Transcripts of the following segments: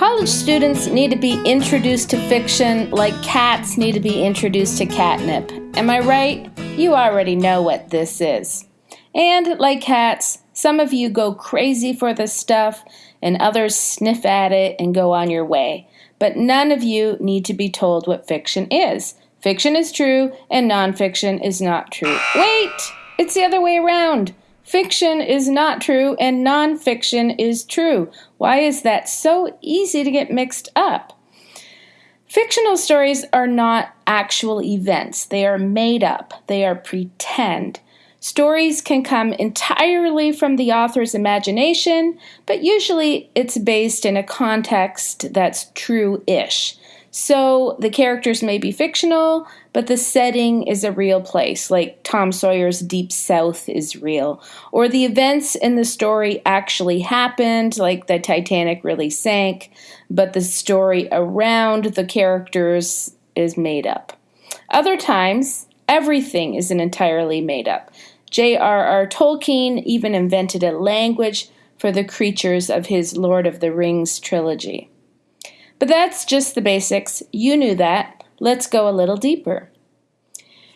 College students need to be introduced to fiction like cats need to be introduced to catnip. Am I right? You already know what this is. And like cats, some of you go crazy for this stuff, and others sniff at it and go on your way. But none of you need to be told what fiction is. Fiction is true, and nonfiction is not true. Wait! It's the other way around. Fiction is not true and nonfiction is true. Why is that so easy to get mixed up? Fictional stories are not actual events, they are made up, they are pretend. Stories can come entirely from the author's imagination, but usually it's based in a context that's true ish. So the characters may be fictional, but the setting is a real place, like Tom Sawyer's Deep South is real. Or the events in the story actually happened, like the Titanic really sank, but the story around the characters is made up. Other times, everything isn't entirely made up. J.R.R. Tolkien even invented a language for the creatures of his Lord of the Rings trilogy. But that's just the basics. You knew that. Let's go a little deeper.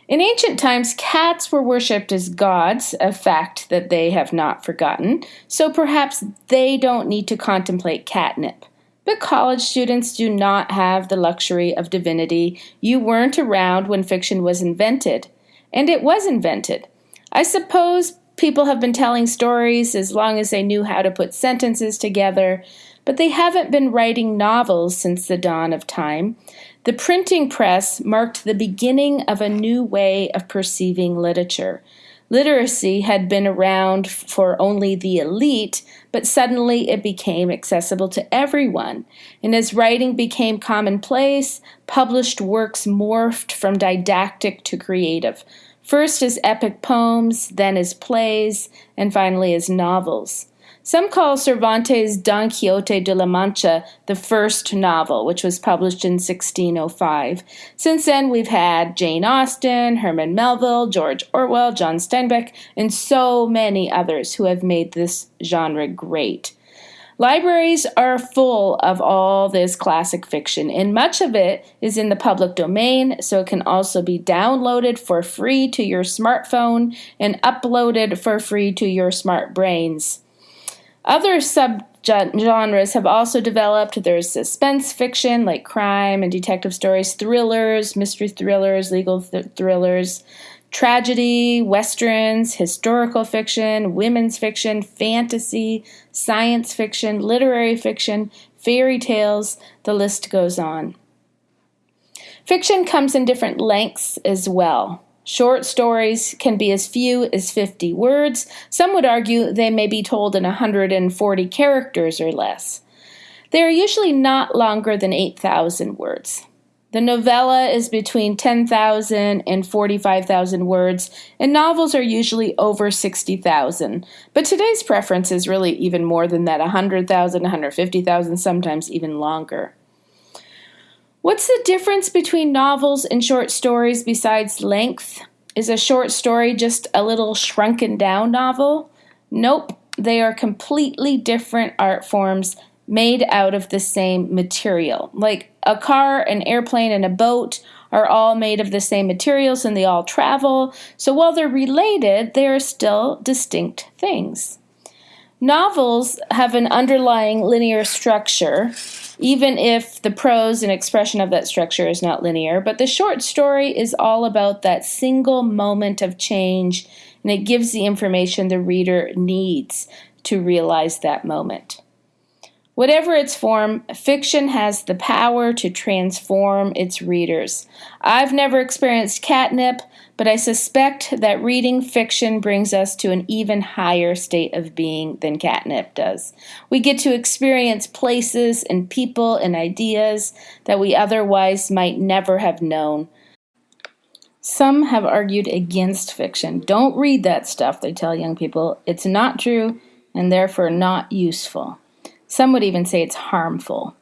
In ancient times, cats were worshipped as gods, a fact that they have not forgotten, so perhaps they don't need to contemplate catnip. But college students do not have the luxury of divinity. You weren't around when fiction was invented. And it was invented. I suppose people have been telling stories as long as they knew how to put sentences together, but they haven't been writing novels since the dawn of time. The printing press marked the beginning of a new way of perceiving literature. Literacy had been around for only the elite, but suddenly it became accessible to everyone. And as writing became commonplace, published works morphed from didactic to creative, first as epic poems, then as plays, and finally as novels. Some call Cervantes' Don Quixote de la Mancha the first novel, which was published in 1605. Since then, we've had Jane Austen, Herman Melville, George Orwell, John Steinbeck, and so many others who have made this genre great. Libraries are full of all this classic fiction, and much of it is in the public domain, so it can also be downloaded for free to your smartphone and uploaded for free to your smart brains. Other subgenres have also developed. There's suspense fiction like crime and detective stories, thrillers, mystery thrillers, legal th- thrillers, tragedy, westerns, historical fiction, women's fiction, fantasy, science fiction, literary fiction, fairy tales, the list goes on. Fiction comes in different lengths as well. Short stories can be as few as 50 words. Some would argue they may be told in 140 characters or less. They are usually not longer than 8,000 words. The novella is between 10,000 and 45,000 words, and novels are usually over 60,000. But today's preference is really even more than that 100,000, 150,000, sometimes even longer. What's the difference between novels and short stories besides length? Is a short story just a little shrunken down novel? Nope, they are completely different art forms made out of the same material. Like a car, an airplane, and a boat are all made of the same materials and they all travel. So while they're related, they are still distinct things. Novels have an underlying linear structure, even if the prose and expression of that structure is not linear. But the short story is all about that single moment of change, and it gives the information the reader needs to realize that moment. Whatever its form, fiction has the power to transform its readers. I've never experienced catnip, but I suspect that reading fiction brings us to an even higher state of being than catnip does. We get to experience places and people and ideas that we otherwise might never have known. Some have argued against fiction. Don't read that stuff, they tell young people. It's not true and therefore not useful. Some would even say it's harmful.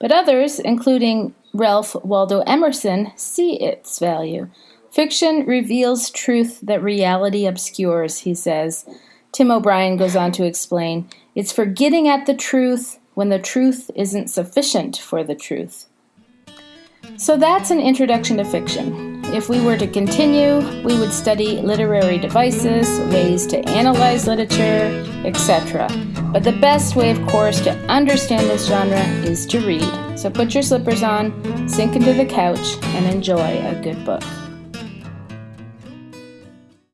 But others, including Ralph Waldo Emerson, see its value. Fiction reveals truth that reality obscures, he says. Tim O'Brien goes on to explain it's for getting at the truth when the truth isn't sufficient for the truth. So that's an introduction to fiction. If we were to continue, we would study literary devices, ways to analyze literature, etc. But the best way, of course, to understand this genre is to read. So put your slippers on, sink into the couch, and enjoy a good book.